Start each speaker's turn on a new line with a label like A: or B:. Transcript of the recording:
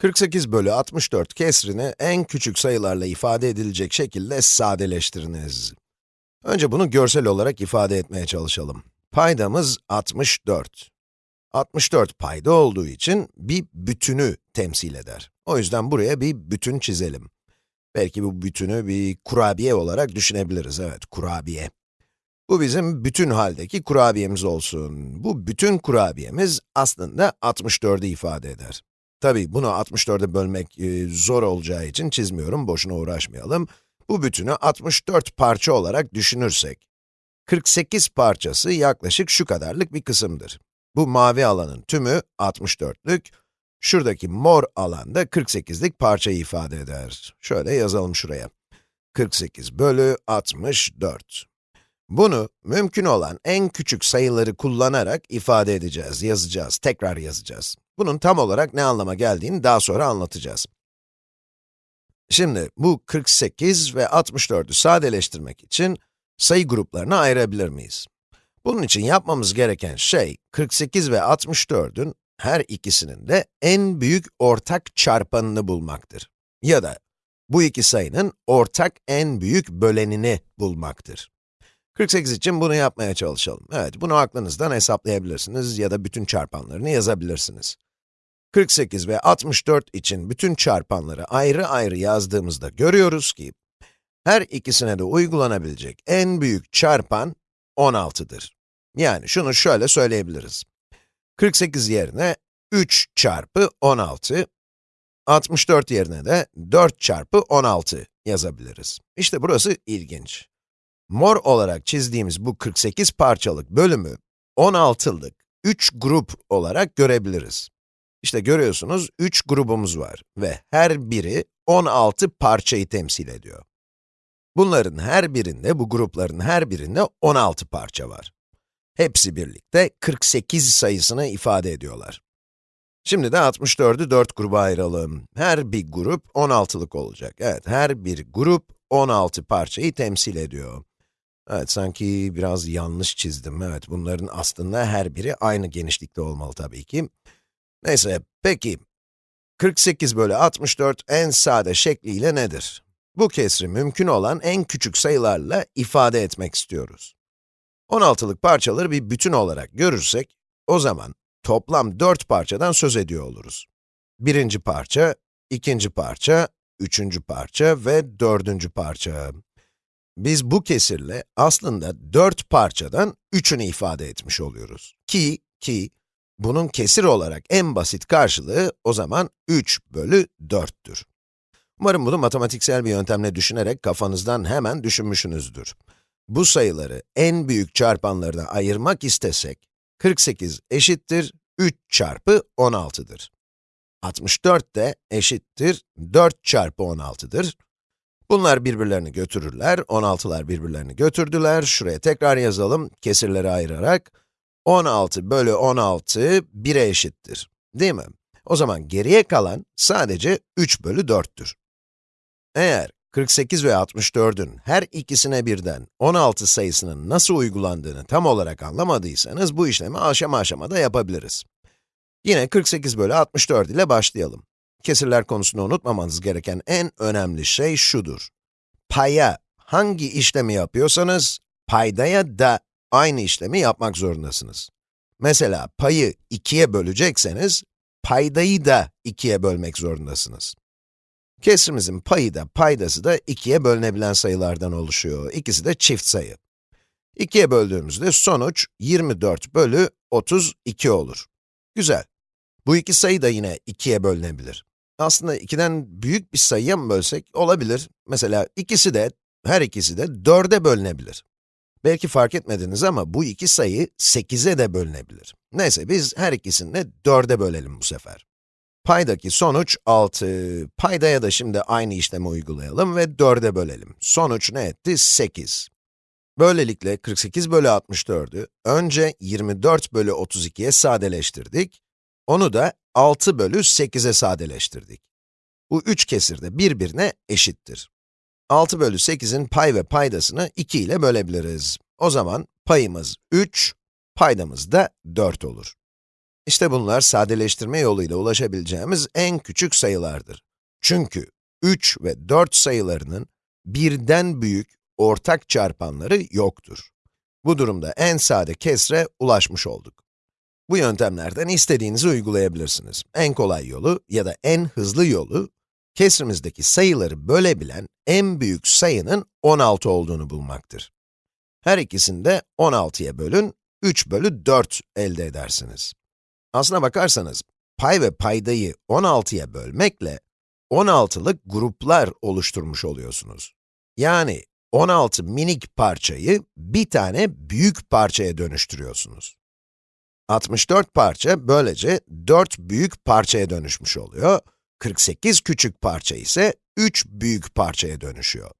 A: 48 bölü 64 kesrini en küçük sayılarla ifade edilecek şekilde sadeleştiriniz. Önce bunu görsel olarak ifade etmeye çalışalım. Paydamız 64. 64 payda olduğu için bir bütünü temsil eder. O yüzden buraya bir bütün çizelim. Belki bu bütünü bir kurabiye olarak düşünebiliriz, evet, kurabiye. Bu bizim bütün haldeki kurabiyemiz olsun. Bu bütün kurabiyemiz aslında 64'ü ifade eder. Tabii bunu 64'e bölmek e, zor olacağı için çizmiyorum, boşuna uğraşmayalım. Bu bütünü 64 parça olarak düşünürsek, 48 parçası yaklaşık şu kadarlık bir kısımdır. Bu mavi alanın tümü 64'lük, şuradaki mor alanda 48'lik parçayı ifade eder. Şöyle yazalım şuraya. 48 bölü 64. Bunu mümkün olan en küçük sayıları kullanarak ifade edeceğiz, yazacağız, tekrar yazacağız. Bunun tam olarak ne anlama geldiğini daha sonra anlatacağız. Şimdi bu 48 ve 64'ü sadeleştirmek için sayı gruplarına ayırabilir miyiz? Bunun için yapmamız gereken şey, 48 ve 64'ün her ikisinin de en büyük ortak çarpanını bulmaktır. Ya da bu iki sayının ortak en büyük bölenini bulmaktır. 48 için bunu yapmaya çalışalım. Evet, bunu aklınızdan hesaplayabilirsiniz ya da bütün çarpanlarını yazabilirsiniz. 48 ve 64 için bütün çarpanları ayrı ayrı yazdığımızda görüyoruz ki, her ikisine de uygulanabilecek en büyük çarpan 16'dır. Yani şunu şöyle söyleyebiliriz. 48 yerine 3 çarpı 16, 64 yerine de 4 çarpı 16 yazabiliriz. İşte burası ilginç. Mor olarak çizdiğimiz bu 48 parçalık bölümü 16'lık 3 grup olarak görebiliriz. İşte görüyorsunuz 3 grubumuz var ve her biri 16 parçayı temsil ediyor. Bunların her birinde, bu grupların her birinde 16 parça var. Hepsi birlikte 48 sayısını ifade ediyorlar. Şimdi de 64'ü 4 gruba ayıralım. Her bir grup 16'lık olacak. Evet, her bir grup 16 parçayı temsil ediyor. Evet, sanki biraz yanlış çizdim. Evet, bunların aslında her biri aynı genişlikte olmalı tabii ki. Neyse, peki. 48 bölü 64 en sade şekliyle nedir? Bu kesri mümkün olan en küçük sayılarla ifade etmek istiyoruz. 16'lık parçaları bir bütün olarak görürsek, o zaman toplam 4 parçadan söz ediyor oluruz. Birinci parça, ikinci parça, üçüncü parça ve dördüncü parça. Biz bu kesirle aslında 4 parçadan 3'ünü ifade etmiş oluyoruz. Ki, ki, bunun kesir olarak en basit karşılığı o zaman 3 bölü 4'tür. Umarım bunu matematiksel bir yöntemle düşünerek kafanızdan hemen düşünmüşsünüzdür. Bu sayıları en büyük çarpanlarına ayırmak istesek, 48 eşittir 3 çarpı 16'dır. 64 de eşittir 4 çarpı 16'dır. Bunlar birbirlerini götürürler, 16'lar birbirlerini götürdüler. Şuraya tekrar yazalım, kesirleri ayırarak. 16 bölü 16, 1'e eşittir. Değil mi? O zaman geriye kalan sadece 3 bölü 4'tür. Eğer 48 ve 64'ün her ikisine birden 16 sayısının nasıl uygulandığını tam olarak anlamadıysanız, bu işlemi aşama aşamada yapabiliriz. Yine 48 bölü 64 ile başlayalım. Kesirler konusunda unutmamanız gereken en önemli şey şudur. Paya hangi işlemi yapıyorsanız, paydaya da aynı işlemi yapmak zorundasınız. Mesela payı 2'ye bölecekseniz, paydayı da 2'ye bölmek zorundasınız. Kesrimizin payı da paydası da 2'ye bölünebilen sayılardan oluşuyor. İkisi de çift sayı. 2'ye böldüğümüzde sonuç 24 bölü 32 olur. Güzel. Bu iki sayı da yine 2'ye bölünebilir. Aslında 2'den büyük bir sayıya mı bölsek? Olabilir. Mesela ikisi de, her ikisi de 4'e bölünebilir. Belki fark etmediniz ama bu iki sayı 8'e de bölünebilir. Neyse biz her ikisini de 4'e bölelim bu sefer. Paydaki sonuç 6. Paydaya da şimdi aynı işlemi uygulayalım ve 4'e bölelim. Sonuç ne etti? 8. Böylelikle 48 bölü 64'ü önce 24 bölü 32'ye sadeleştirdik. Onu da 6 bölü 8'e sadeleştirdik. Bu üç kesir de birbirine eşittir. 6 bölü 8'in pay ve paydasını 2 ile bölebiliriz. O zaman payımız 3, paydamız da 4 olur. İşte bunlar sadeleştirme yoluyla ulaşabileceğimiz en küçük sayılardır. Çünkü 3 ve 4 sayılarının birden büyük ortak çarpanları yoktur. Bu durumda en sade kesre ulaşmış olduk. Bu yöntemlerden istediğinizi uygulayabilirsiniz. En kolay yolu ya da en hızlı yolu, kesrimizdeki sayıları bölebilen en büyük sayının 16 olduğunu bulmaktır. Her ikisini de 16'ya bölün, 3 bölü 4 elde edersiniz. Aslına bakarsanız, pay ve paydayı 16'ya bölmekle 16'lık gruplar oluşturmuş oluyorsunuz. Yani 16 minik parçayı bir tane büyük parçaya dönüştürüyorsunuz. 64 parça böylece 4 büyük parçaya dönüşmüş oluyor. 48 küçük parça ise 3 büyük parçaya dönüşüyor.